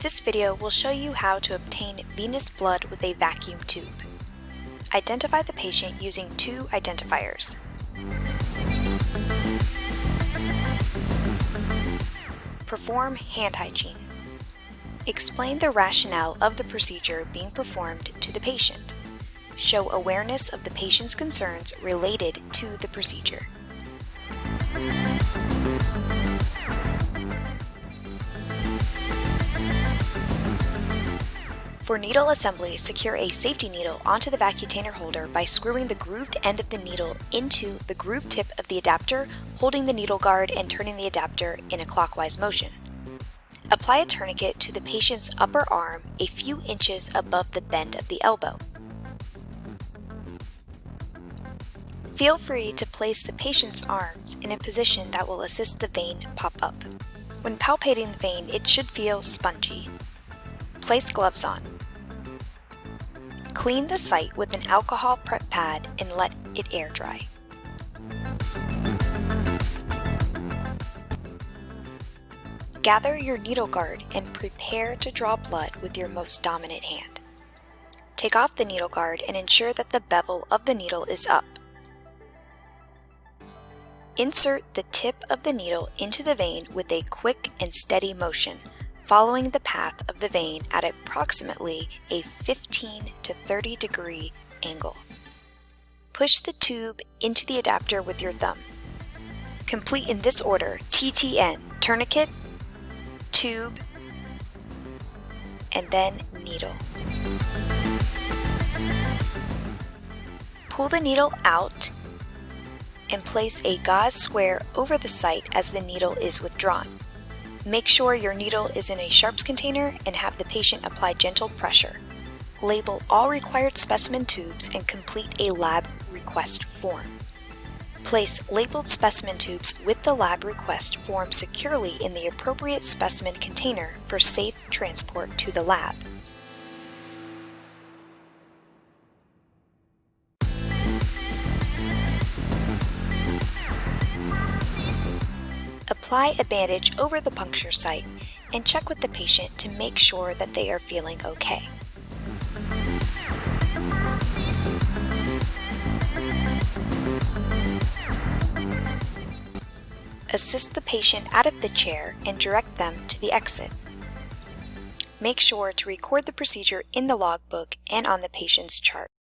This video will show you how to obtain venous blood with a vacuum tube. Identify the patient using two identifiers. Perform hand hygiene. Explain the rationale of the procedure being performed to the patient. Show awareness of the patient's concerns related to the procedure. For needle assembly, secure a safety needle onto the Vacutainer holder by screwing the grooved end of the needle into the grooved tip of the adapter, holding the needle guard and turning the adapter in a clockwise motion. Apply a tourniquet to the patient's upper arm a few inches above the bend of the elbow. Feel free to place the patient's arms in a position that will assist the vein pop up. When palpating the vein, it should feel spongy. Place gloves on. Clean the site with an alcohol prep pad and let it air dry. Gather your needle guard and prepare to draw blood with your most dominant hand. Take off the needle guard and ensure that the bevel of the needle is up. Insert the tip of the needle into the vein with a quick and steady motion following the path of the vein at approximately a 15 to 30 degree angle. Push the tube into the adapter with your thumb. Complete in this order TTN, tourniquet, tube, and then needle. Pull the needle out and place a gauze square over the site as the needle is withdrawn. Make sure your needle is in a sharps container and have the patient apply gentle pressure. Label all required specimen tubes and complete a lab request form. Place labeled specimen tubes with the lab request form securely in the appropriate specimen container for safe transport to the lab. Apply a bandage over the puncture site and check with the patient to make sure that they are feeling okay. Assist the patient out of the chair and direct them to the exit. Make sure to record the procedure in the logbook and on the patient's chart.